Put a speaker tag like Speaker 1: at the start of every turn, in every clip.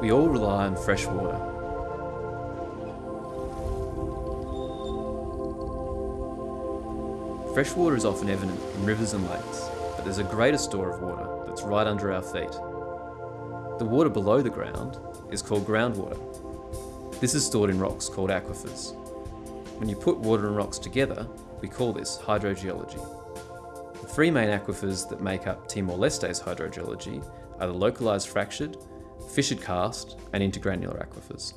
Speaker 1: We all rely on fresh water. Fresh water is often evident in rivers and lakes, but there's a greater store of water that's right under our feet. The water below the ground is called groundwater. This is stored in rocks called aquifers. When you put water and rocks together, we call this hydrogeology. The three main aquifers that make up Timor-Leste's hydrogeology are the localised fractured, fissured karst and intergranular aquifers.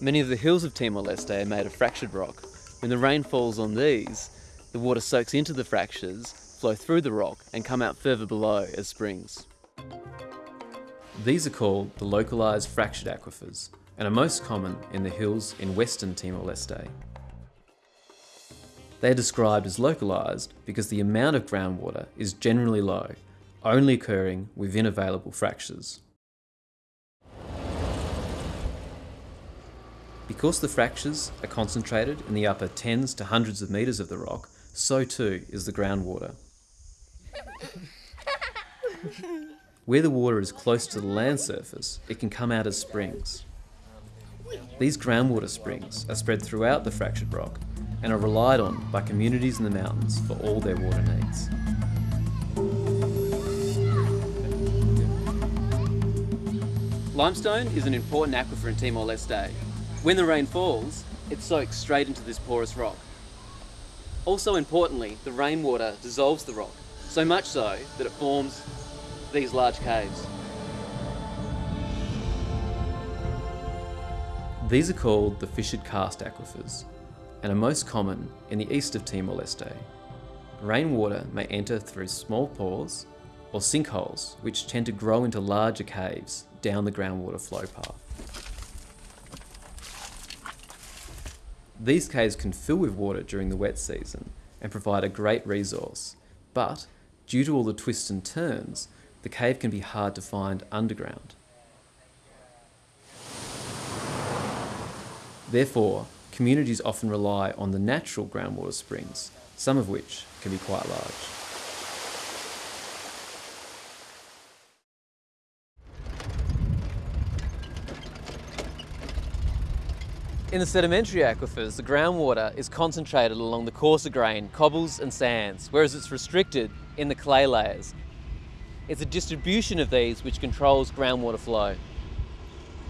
Speaker 1: Many of the hills of Timor-Leste are made of fractured rock. When the rain falls on these, the water soaks into the fractures, flow through the rock and come out further below as springs. These are called the localised fractured aquifers and are most common in the hills in western Timor-Leste. They are described as localised because the amount of groundwater is generally low, only occurring within available fractures. Because the fractures are concentrated in the upper tens to hundreds of metres of the rock, so too is the groundwater. Where the water is close to the land surface, it can come out as springs. These groundwater springs are spread throughout the fractured rock and are relied on by communities in the mountains for all their water needs. Limestone is an important aquifer in Timor-Leste. When the rain falls, it soaks straight into this porous rock. Also importantly, the rainwater dissolves the rock, so much so that it forms these large caves. These are called the fissured karst aquifers and are most common in the east of Timor-Leste. Rainwater may enter through small pores or sinkholes which tend to grow into larger caves down the groundwater flow path. These caves can fill with water during the wet season and provide a great resource, but due to all the twists and turns, the cave can be hard to find underground. Therefore, communities often rely on the natural groundwater springs, some of which can be quite large. In the sedimentary aquifers, the groundwater is concentrated along the coarser grain cobbles and sands, whereas it's restricted in the clay layers. It's a distribution of these which controls groundwater flow.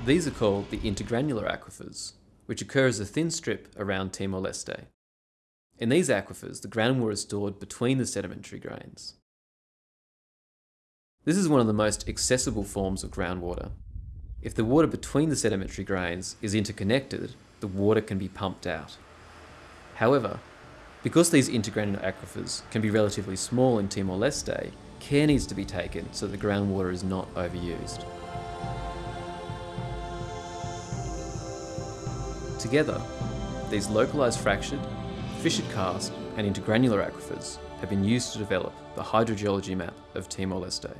Speaker 1: These are called the intergranular aquifers, which occur as a thin strip around Timor-Leste. In these aquifers, the groundwater is stored between the sedimentary grains. This is one of the most accessible forms of groundwater. If the water between the sedimentary grains is interconnected, the water can be pumped out. However, because these intergranular aquifers can be relatively small in Timor-Leste, care needs to be taken so the groundwater is not overused. Together, these localised fractured, fissured karst and intergranular aquifers have been used to develop the hydrogeology map of Timor-Leste.